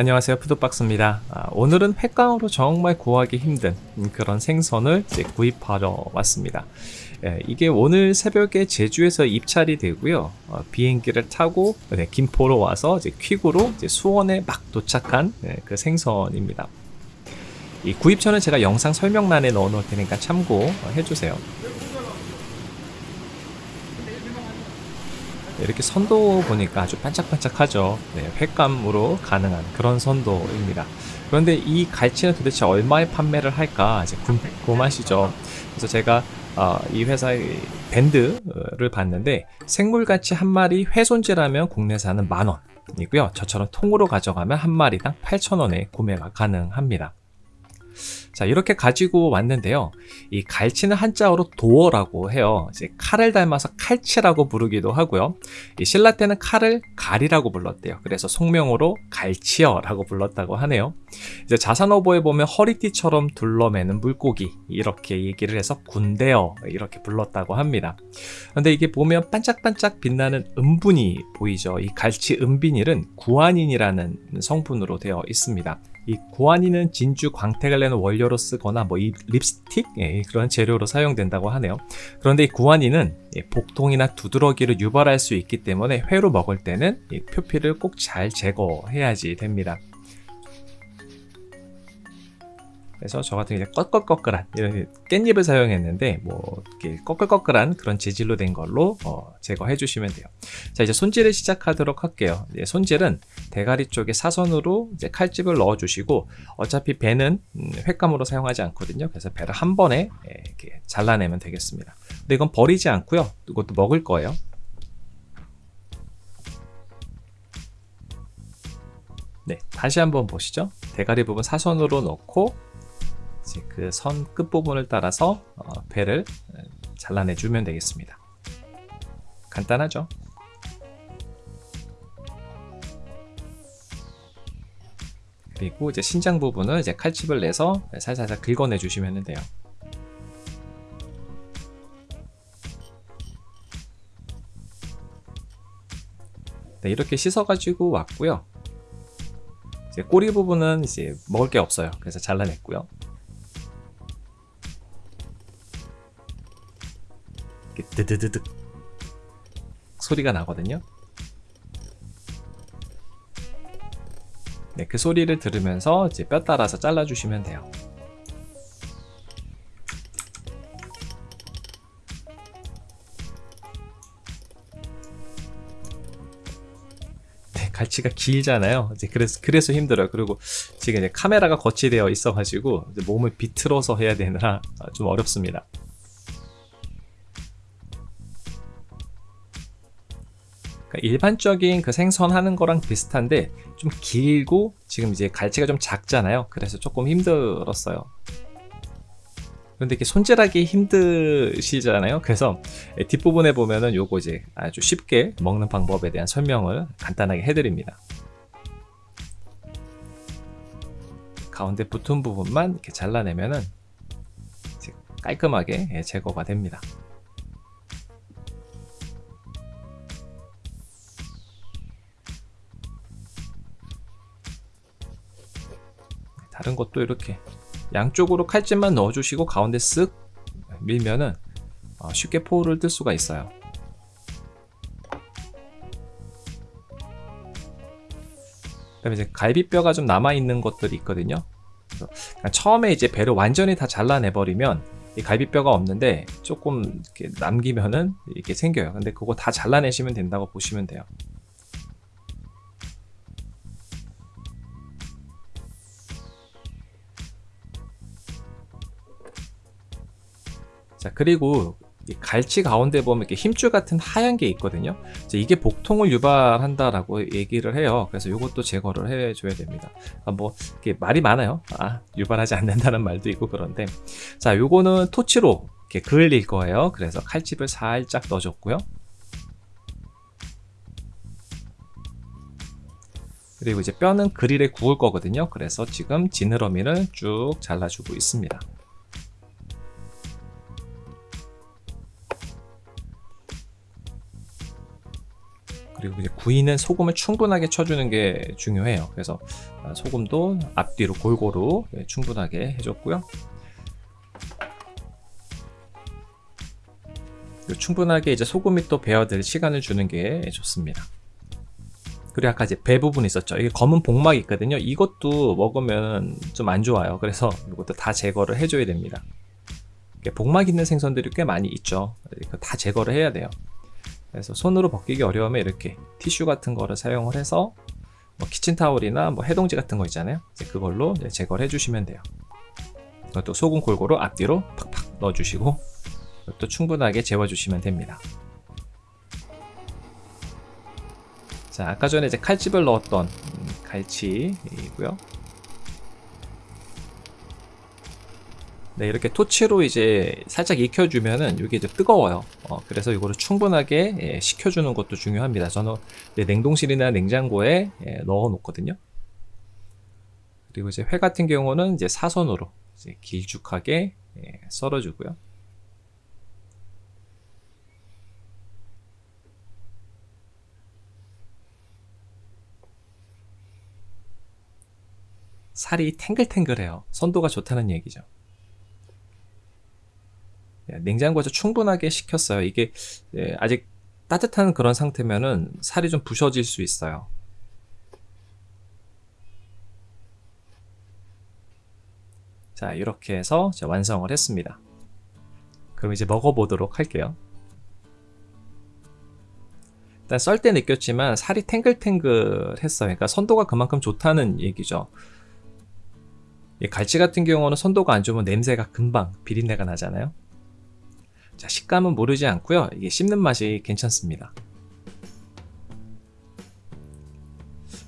안녕하세요. 푸드박스입니다. 아, 오늘은 횟감으로 정말 구하기 힘든 그런 생선을 구입하러 왔습니다. 예, 이게 오늘 새벽에 제주에서 입찰이 되고요. 어, 비행기를 타고 네, 김포로 와서 이제 퀵으로 이제 수원에 막 도착한 네, 그 생선입니다. 이 구입처는 제가 영상 설명란에 넣어 놓을 테니까 참고해 주세요 이렇게 선도 보니까 아주 반짝반짝하죠. 네, 횟감으로 가능한 그런 선도입니다. 그런데 이 갈치는 도대체 얼마에 판매를 할까 이제 궁금하시죠. 그래서 제가 어, 이 회사의 밴드를 봤는데 생물갈치 한 마리 훼손제라면 국내산은 만원 이고요. 저처럼 통으로 가져가면 한 마리당 8,000원에 구매가 가능합니다 자 이렇게 가지고 왔는데요. 이 갈치는 한자어로 도어라고 해요. 이제 칼을 닮아서 칼치라고 부르기도 하고요. 이 신라 때는 칼을 갈이라고 불렀대요. 그래서 속명으로 갈치어라고 불렀다고 하네요. 이제 자산어보에 보면 허리띠처럼 둘러매는 물고기 이렇게 얘기를 해서 군대어 이렇게 불렀다고 합니다. 근데 이게 보면 반짝반짝 빛나는 은분이 보이죠. 이 갈치 은비닐은 구안인이라는 성분으로 되어 있습니다 이 구안이는 진주 광택을 내는 원료로 쓰거나 뭐 이 립스틱 예, 그런 재료로 사용된다고 하네요. 그런데 이 구안이는 복통이나 두드러기를 유발할 수 있기 때문에 회로 먹을 때는 표피를 꼭 잘 제거해야지 됩니다. 그래서 저 같은 경우 꺼끌꺼끌한 이런 깻잎을 사용했는데 뭐 이렇게 꺼끌꺼끌한 그런 재질로 된 걸로 어, 제거해 주시면 돼요. 자 이제 손질을 시작하도록 할게요. 이제 손질은 대가리 쪽에 사선으로 이제 칼집을 넣어 주시고 어차피 배는 음, 횟감으로 사용하지 않거든요. 그래서 배를 한 번에 예, 이렇게 잘라내면 되겠습니다. 근데 이건 버리지 않고요. 이것도 먹을 거예요. 네, 다시 한번 보시죠. 대가리 부분 사선으로 넣고 그 선 끝부분을 따라서 어, 배를 잘라내 주면 되겠습니다. 간단하죠? 그리고 이제 신장 부분을 이제 칼집을 내서 살살살 긁어내 주시면 돼요. 네, 이렇게 씻어 가지고 왔고요. 이제 꼬리 부분은 이제 먹을 게 없어요. 그래서 잘라냈고요 드드드득 소리가 나거든요. 네, 그 소리를 들으면서 이제 뼈 따라서 잘라주시면 돼요. 네, 갈치가 길잖아요. 이제 그래서, 그래서 힘들어요. 그리고 지금 이제 카메라가 거치되어 있어 가지고 몸을 비틀어서 해야 되느라 좀 어렵습니다 그러니까 일반적인 그 생선하는 거랑 비슷한데 좀 길고 지금 이제 갈치가 좀 작잖아요. 그래서 조금 힘들었어요. 그런데 이렇게 손질하기 힘드시잖아요. 그래서 뒷부분에 보면은 요거 이제 아주 쉽게 먹는 방법에 대한 설명을 간단하게 해드립니다. 가운데 붙은 부분만 이렇게 잘라내면은 깔끔하게 제거가 됩니다 다른 것도 이렇게 양쪽으로 칼집만 넣어주시고 가운데 쓱 밀면은 어, 쉽게 포를 뜰 수가 있어요. 그 다음에 이제 갈비뼈가 좀 남아있는 것들이 있거든요. 처음에 이제 배를 완전히 다 잘라내버리면 이 갈비뼈가 없는데 조금 이렇게 남기면은 이렇게 생겨요. 근데 그거 다 잘라내시면 된다고 보시면 돼요 자 그리고 갈치 가운데 보면 이렇게 힘줄 같은 하얀 게 있거든요. 이게 복통을 유발한다라고 얘기를 해요. 그래서 이것도 제거를 해줘야 됩니다. 아, 뭐 이렇게 말이 많아요. 아 유발하지 않는다는 말도 있고 그런데. 자 요거는 토치로 이렇게 그을릴 거예요. 그래서 칼집을 살짝 넣어줬고요. 그리고 이제 뼈는 그릴에 구울 거거든요. 그래서 지금 지느러미를 쭉 잘라주고 있습니다 그리고 이제 구이는 소금을 충분하게 쳐주는 게 중요해요. 그래서 아, 소금도 앞뒤로 골고루 예, 충분하게 해줬고요. 충분하게 이제 소금이 또 배어들 시간을 주는 게 좋습니다. 그리고 아까 이제 배 부분 있었죠. 이게 검은 복막이 있거든요. 이것도 먹으면 좀 안 좋아요. 그래서 이것도 다 제거를 해줘야 됩니다. 복막 있는 생선들이 꽤 많이 있죠. 다 제거를 해야 돼요. 그래서 손으로 벗기기 어려우면 이렇게 티슈 같은 거를 사용을 해서 뭐 키친타올이나 뭐 해동지 같은 거 있잖아요. 그걸로 제거를 해주시면 돼요. 또 소금 골고루 앞뒤로 팍팍 넣어주시고 또 충분하게 재워주시면 됩니다. 자, 아까 전에 이제 칼집을 넣었던 갈치이고요. 네, 이렇게 토치로 이제 살짝 익혀주면은 이게 이제 뜨거워요. 어, 그래서 이거를 충분하게 예, 식혀주는 것도 중요합니다. 저는 냉동실이나 냉장고에 예, 넣어 놓거든요. 그리고 이제 회 같은 경우는 이제 사선으로 이제 길쭉하게 예, 썰어주고요. 살이 탱글탱글해요. 선도가 좋다는 얘기죠. 예, 냉장고에서 충분하게 식혔어요. 이게 예, 아직 따뜻한 그런 상태면은 살이 좀 부셔질 수 있어요. 자 이렇게 해서 완성을 했습니다. 그럼 이제 먹어보도록 할게요. 일단 썰 때 느꼈지만 살이 탱글탱글했어요. 그러니까 선도가 그만큼 좋다는 얘기죠. 갈치 같은 경우는 선도가 안 좋으면 냄새가 금방 비린내가 나잖아요. 자, 식감은 모르지 않고요. 이게 씹는 맛이 괜찮습니다.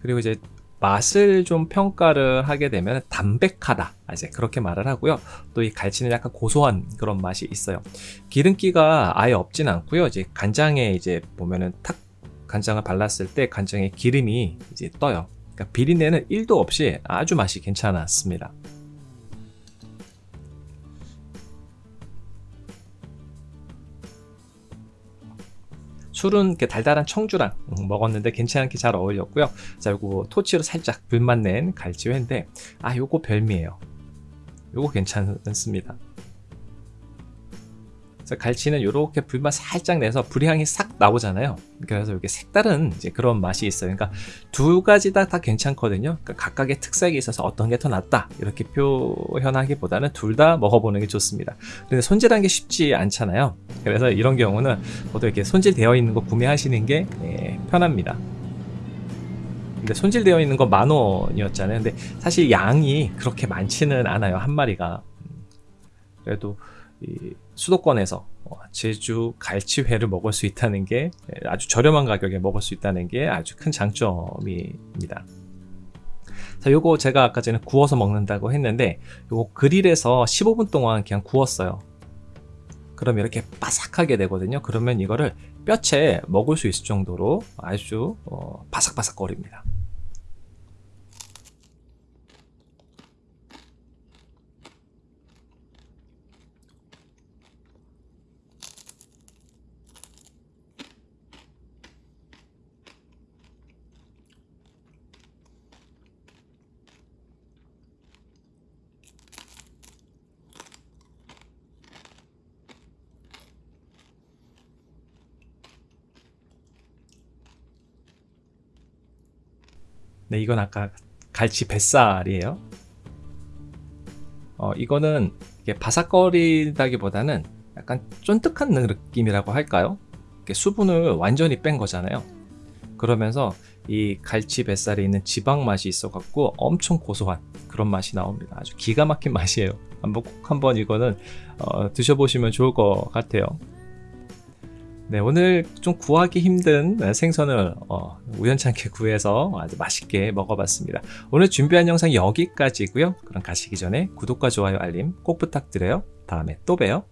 그리고 이제 맛을 좀 평가를 하게 되면 담백하다 이제 그렇게 말을 하고요 또 이 갈치는 약간 고소한 그런 맛이 있어요 기름기가 아예 없진 않고요 이제 간장에 이제 보면은 탁 간장을 발랐을 때 간장에 기름이 이제 떠요 그러니까 비린내는 1도 없이 아주 맛이 괜찮았습니다. 술은 달달한 청주랑 먹었는데 괜찮게 잘 어울렸고요. 자, 요거 토치로 살짝 불맛 낸 갈치회인데 아, 요거 별미예요. 요거 괜찮습니다. 그래서 갈치는 이렇게 불맛 살짝 내서 불향이 싹 나오잖아요. 그래서 이렇게 색다른 이제 그런 맛이 있어요. 그러니까 두 가지 다, 다 괜찮거든요. 그러니까 각각의 특색이 있어서 어떤 게 더 낫다 이렇게 표현하기보다는 둘 다 먹어보는 게 좋습니다. 근데 손질한 게 쉽지 않잖아요. 그래서 이런 경우는 보통 이렇게 손질되어 있는 거 구매하시는 게 예, 편합니다. 근데 손질되어 있는 거 만 원이었잖아요. 근데 사실 양이 그렇게 많지는 않아요. 한 마리가. 음, 그래도 수도권에서 어, 제주 갈치회를 먹을 수 있다는 게 아주 저렴한 가격에 먹을 수 있다는 게 아주 큰 장점입니다. 자, 요거 제가 아까 전에 구워서 먹는다고 했는데 요거 그릴에서 15분 동안 그냥 구웠어요. 그럼 이렇게 바삭하게 되거든요. 그러면 이거를 뼈채 먹을 수 있을 정도로 아주 어, 바삭바삭거립니다. 네, 이건 아까 갈치 뱃살이에요. 어, 이거는 바삭거리다기보다는 약간 쫀득한 느낌이라고 할까요? 수분을 완전히 뺀 거잖아요. 그러면서 이 갈치 뱃살에 있는 지방 맛이 있어 갖고 엄청 고소한 그런 맛이 나옵니다. 아주 기가 막힌 맛이에요. 한번 꼭 한번 이거는 어, 드셔보시면 좋을 것 같아요. 네, 오늘 좀 구하기 힘든 생선을 어, 우연찮게 구해서 아주 맛있게 먹어봤습니다. 오늘 준비한 영상 여기까지고요. 그럼 가시기 전에 구독과 좋아요 알림 꼭 부탁드려요. 다음에 또 봬요.